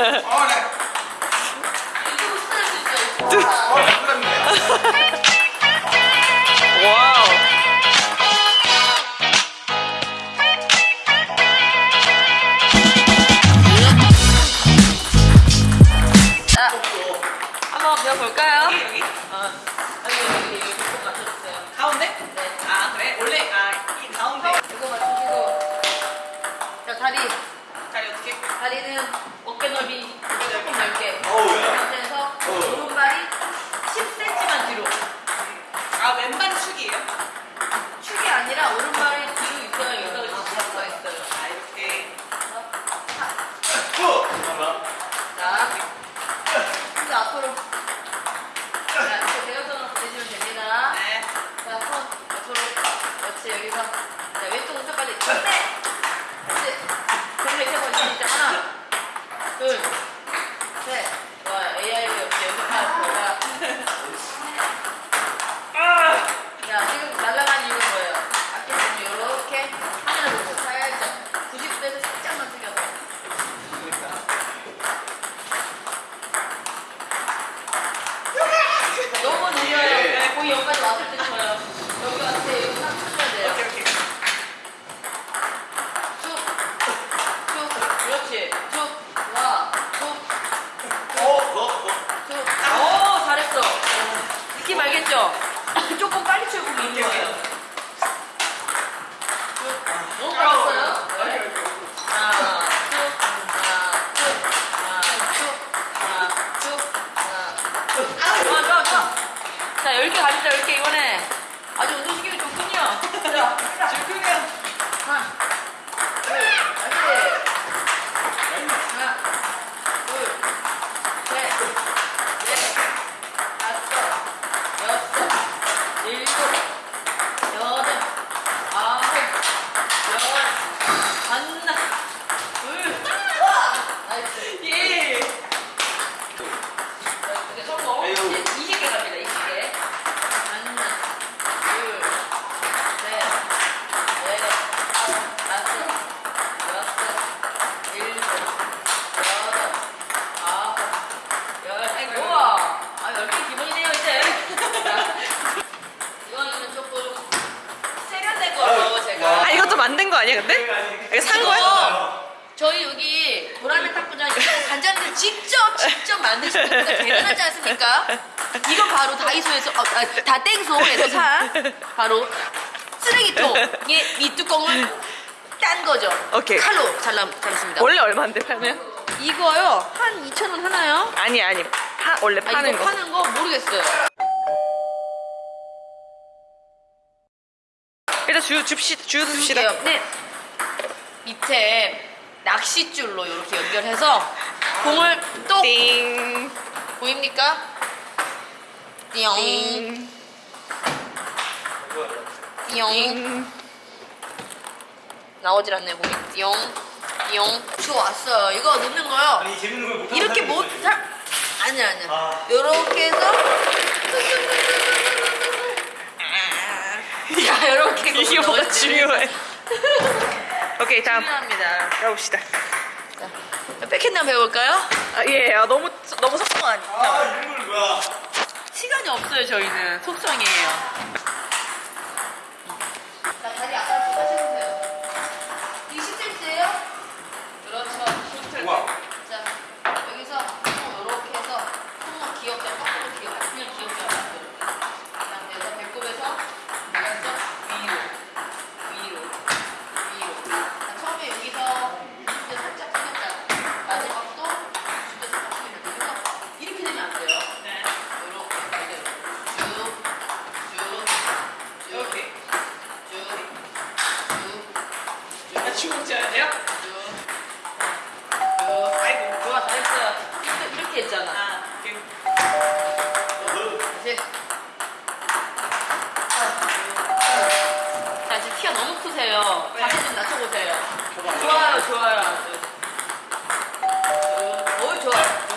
아, 왔을 때 좋아요. 여기 왔을 때 여기 딱 쳐야 돼요. 오케이 오케이. 쭉, 쭉, 그렇지. 쭉, 와, 쭉, 어, 어, 어. 쭉. 오, 잘했어. 느낌 알겠죠? 조금 빨리 치고 있는 거예요. 쭉. 너무 빨랐어요. 네. 하나, 쭉, 하나, 쭉, 하나, 쭉, 하나, 쭉, 하나, 쭉. 아, 좋아, 좋아, 좋아. 자, 10개 가시죠, 10개 이번에. 아주 운동시키기 좋군요. 자, 질투면 하나, 둘, 다시. 하나, 둘, 셋, 넷, 다섯, 여섯, 일곱, 여덟, 아홉, 열, 하나, 둘, nice. 예. 자, 이제 성공. 에휴. 이제 20개 갑니다, 20개. 하나, 둘, 셋, 넷, 다섯, 여섯, 일곱, 여덟, 아홉, 열. 우와! 아, 열개 기본이네요, 이제. 자, 이거는 조금 세련된 걸로 제가. 아 이것도 만든 거 아니야 근데? 이거 산 거야? 이거 저희 여기 보라매 탁구장 간장들 직접 직접 만드신 분들 대단하지 않습니까? 이거 바로 다이소에서 어, 아, 다 땡소에서 산 바로 쓰레기통의 밑뚜껑을 딴 거죠. 오케이. 칼로 잘라 잘랐습니다. 원래 얼마인데 팔면? 이거요 한 2천 원 하나요? 아니 아니 파 원래 아, 파는 이거 거. 파는 거 모르겠어요. 일단 주 줍시. 줄게요. 네. 밑에 낚싯줄로 이렇게 연결해서 공을 똑 띵. 보입니까? 띵. 띠용 띵. 나오질 않네 공이 띠용 띠용 좋았어요 이거 넣는 거요 아니, 재밌는 걸 못하는 이렇게. 못할 아니야 아니야 아. 요렇게 해서 자 요렇게 이게 뭐가 중요해? 오케이 다음 중요합니다 가봅시다. 자, 백핸드 한번 배워볼까요? 아, 예, 아, 너무 너무 속성 아니야. 아. 시간이 없어요 저희는 속성이에요 치고 있어야 돼요? 쭉, 쭉. 아이고, 좋아, 잘했어요. 이렇게, 했잖아. 아, 오케이. 다시. 자, 지금 키가 너무 크세요. 네. 자세 좀 낮춰보세요. 좋아요, 좋아요. 쭉. 쭉. 어이, 좋아. 쭉,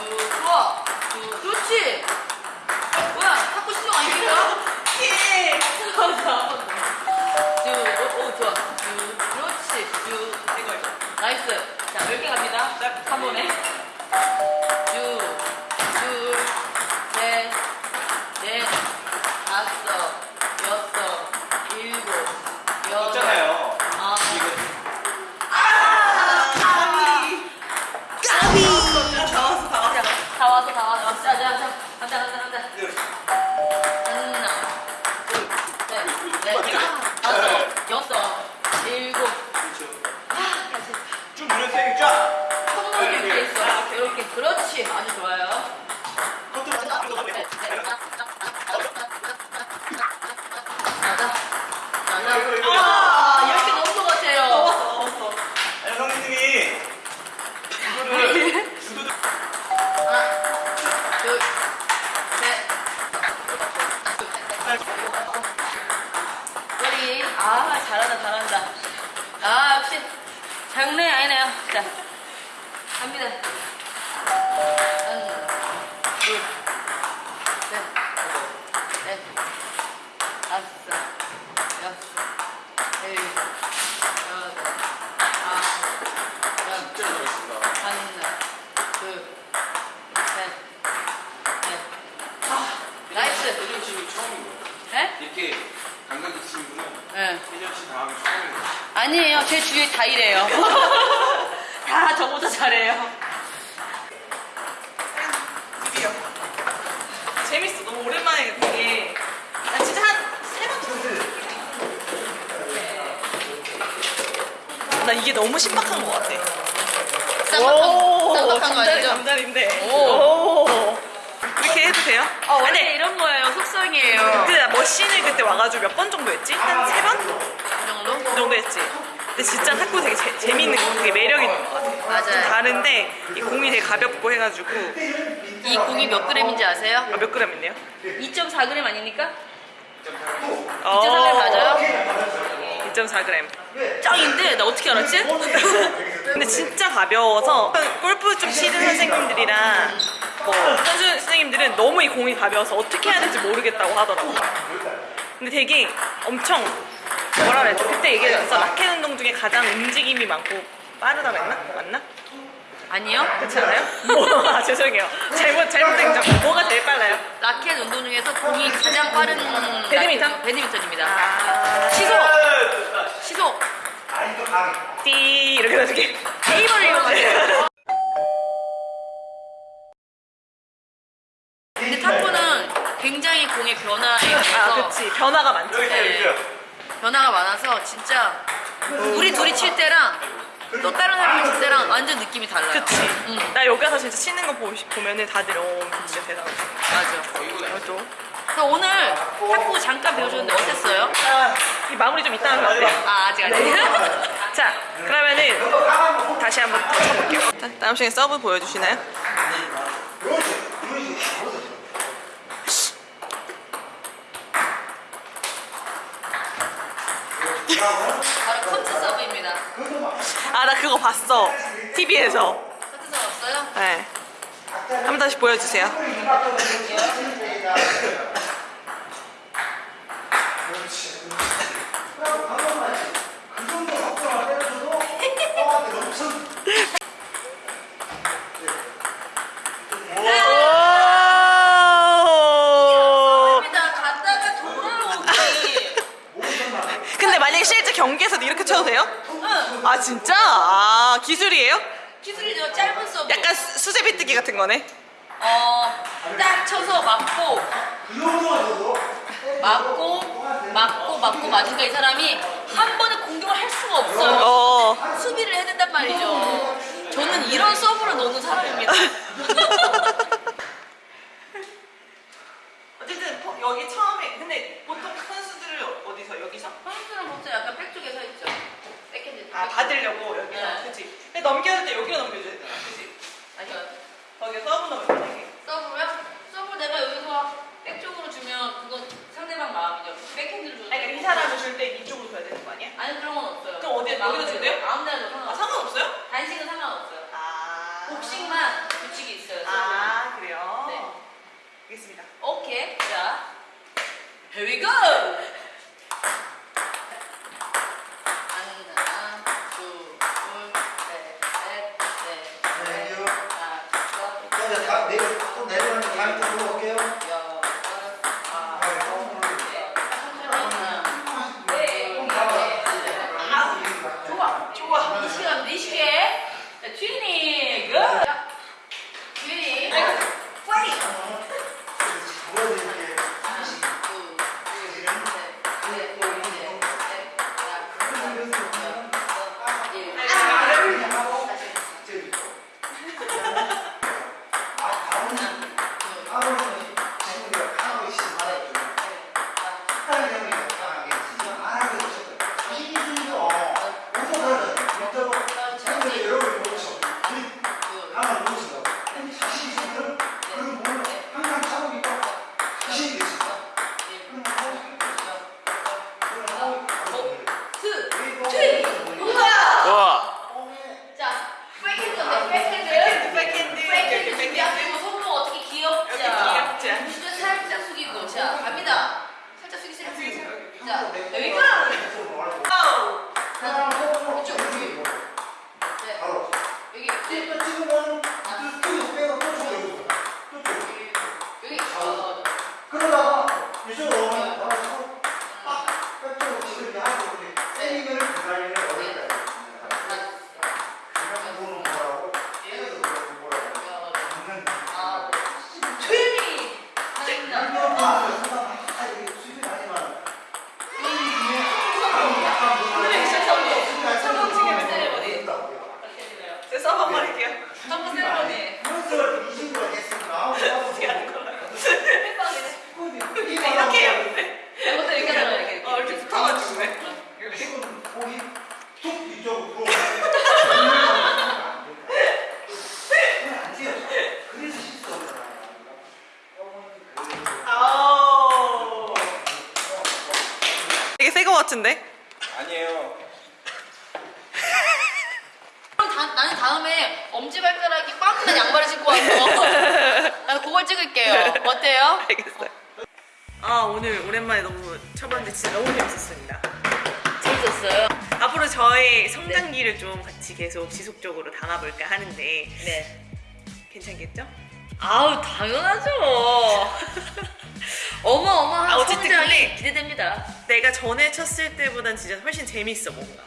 itu 다 이래요. 다 저보다 잘해요. 드디어. 재밌어. 너무 오랜만에 되게. 나 진짜 한 세번 줬어. 나 이게 너무 신박한 것 같아. 쌍박한, 쌍박한 거 아니죠? 잠자리인데. 오. 오. 이렇게 해도 돼요? 어, 원래 근데 이런 거예요. 속성이에요. 그 머신을 그때 와가지고 몇 번 정도 했지? 한 세 번? 이 정도? 그 정도 했지. 근데 진짜 탁구 되게 재, 재밌는 거, 되게 매력 있는 것 같아. 좀 다른데 이 공이 되게 가볍고 해가지고 이 공이 몇 그램인지 아세요? 아, 몇 그램 있네요? 2.4g 아닙니까? 어, 2.4g 맞아요? 2.4g. 짱인데 나 어떻게 알았지? 근데 진짜 가벼워서 골프 좀 치는 선생님들이랑 뭐 선수 선생님들은 너무 이 공이 가벼워서 어떻게 해야 될지 모르겠다고 하더라고. 근데 되게 엄청 뭐라 그랬지? 그때 얘기했어. 라켓 운동 중에 가장 움직임이 많고 빠르다고 했나? 맞나? 아니요. 않아요? 뭐, 아, 죄송해요. 잘못, 잘못된 점. 뭐가 제일 빨라요? 라켓 운동 중에서 공이 가장 빠른 배드민턴? 라켓- 배드민턴입니다. 아, 시속! 시속! 띠, 이렇게 해가지고. 네이버를 이용하세요. 근데 탁구는 굉장히 공의 변화에 아, 있어서 그치. 변화가 많지. 네. 변화가 많아서 진짜 우리 둘이 칠 때랑 또 다른 사람이 칠 때랑 완전 느낌이 달라요. 그치. 응, 나 여기 와서 진짜 치는 거 보, 보면은 다들 어, 진짜 대단하다. 맞아. 또. 그래서 오늘 탁구 잠깐 배워줬는데 어땠어요? 아, 이 마무리 좀 이따 하는 거 어때요? 아, 아직 아직. 자, 그러면은 다시 한번 더 쳐볼게요. 자, 다음 시간에 서브 보여주시나요? 바로 커트 서브입니다. 아, 나 그거 봤어. TV에서. 네. 한번 다시 보여주세요. 근데 만약에 실제 경기에서도 이렇게 쳐도 돼요? 응. 아 진짜? 아 기술이에요? 기술이죠. 짧은 서브. 약간 수- 수제비 뜨기 같은 거네. 어, 딱 쳐서 맞고, 맞고, 맞고, 맞고 맞으니까 이 사람이 한 번에 공격을 할 수가 없어요. 어. 수비를 해야 된단 말이죠. 저는 이런 서브를 넣는 사람입니다. 어쨌든 거- 여기 처음에 근데 보통 선수들을 어디서 여기서? 선수는 보통 약간 백 쪽에 서 있죠. 아 받으려고 여기서 네. 그치? 근데 넘겨줄 때 여기로 넘겨줘야 되나? 그치? 아니요. 거기 서브 넘겨야 돼. 서브요? 서브 내가 여기서 백 쪽으로 주면 그건 상대방 마음이죠. 백핸드를 줘도 아니 그러니까 이 되고. 사람을 줄 때 이쪽으로 줘야 되는 거 아니야? 아니 그런 건 없어요. 그럼 어디에- 마음대로. 여기다 줘도 돼요? 아무 데나 아 상관없어요. 상관없어요? 단식은 상관없어요. 아. 복식만 규칙이 있어요. 서브는. 아 그래요? 네. 알겠습니다. 오케이. 자, here we go. 하나, 둘, 셋, 넷, 넷, 넷, 다섯, 다 내일 또 내려오는 다음에 또 물어볼게요. 여섯, 아홉, 열. 하나, 네, 네. 좋아, 좋아. 이 시간 네 시계. 자, 튜닝. 굿. 자, 튜닝. 파이트. 보여드릴게요. 하나, 둘, 둘, 셋, 넷, 넷, 넷, 다섯, 여섯, 일곱. 저기. 아, 다음은 또 찍으면 또 뒤로 빼고 또 저기 또 저기. 여기 어, 그러다가 이쪽으로 오면 나와서 딱 백쪽으로 지금 하고 이렇게 세이밍을 기다리는 어렵다. 그냥 보는 거라고 깨서 뭐라고 하는 아, 조용히 하십니다. 양념 보면서 아 이게 수입이 아니만 세이밍에 약간 오늘의 미션 성공. 성공 지금 네, 세레머니. 제 서버 말할게요. 한번 세레머니. 연습을 이 친구가 했으니까 어떻게 하는 거야? 이렇게 해야 돼. 이것도 이렇게 하잖아, 이렇게. 어, 이렇게 붙어가지고 왜? 지금 거기 툭 이쪽으로 안 돼요. 그래서 실수하잖아요. 아우. 되게 새거 같은데? 아니에요. 그럼 다, 다음에 엄지발가락이 꽉난 양말을 신고 와서 나는 그걸 찍을게요. 어때요? 알겠어요. 아 오늘 오랜만에 너무 쳐봤는데 진짜 너무 재밌었습니다. 재밌었어요. 앞으로 저의 성장기를 좀 같이 계속 지속적으로 담아볼까 하는데 네. 괜찮겠죠? 아우 당연하죠. 어마어마한 아, 어쨌든 성장이 근데- 기대됩니다. 내가 전에 쳤을 때보단 진짜 훨씬 재밌어 뭔가.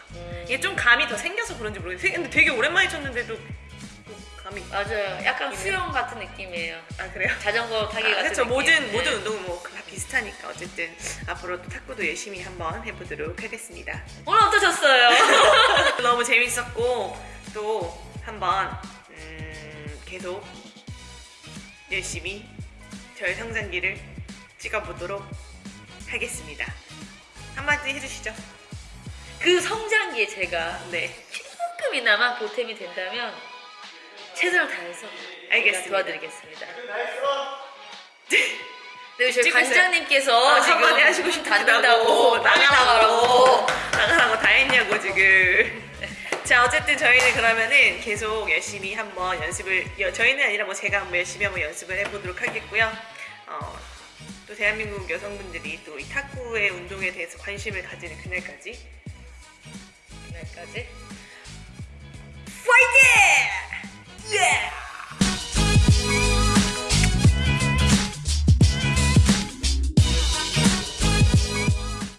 이게 좀 감이 더 생겨서 그런지 모르겠어요. 근데 되게 오랜만에 쳤는데도 또 감이. 맞아요. 약간. 수영 같은 느낌이에요. 아 그래요? 자전거 타기 같은 그렇죠. 느낌. 모든 네. 모든 운동은 뭐 다 비슷하니까 어쨌든 앞으로 또 탁구도 열심히 한번 해보도록 하겠습니다. 오늘 어떠셨어요? 너무 재밌었고 또 한번 음, 계속 열심히 저의 성장기를 찍어보도록 하겠습니다. 한마디 해주시죠. 그 성장기에 제가 네, 조금이나마 보탬이 된다면 최선을 다해서 알겠습니다. 도와드리겠습니다. 네, 저희 찍고 있어요. 관장님께서 어, 지금 한마디 하시고 싶다고 나가라고 나가라고 다 했냐고 지금. 자 어쨌든 저희는 그러면은 계속 열심히 한번 연습을 여- 저희는 아니라 뭐 제가 한번 열심히 한번 연습을 해보도록 하겠고요. 어, 또 대한민국 여성분들이 또 이 탁구의 운동에 대해서 관심을 가지는 그날까지 그날까지 파이팅! 예!